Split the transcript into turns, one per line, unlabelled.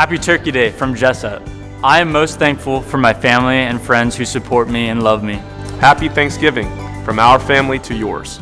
Happy Turkey Day from Jessup. I am most thankful for my family and friends who support me and love me.
Happy Thanksgiving from our family to yours.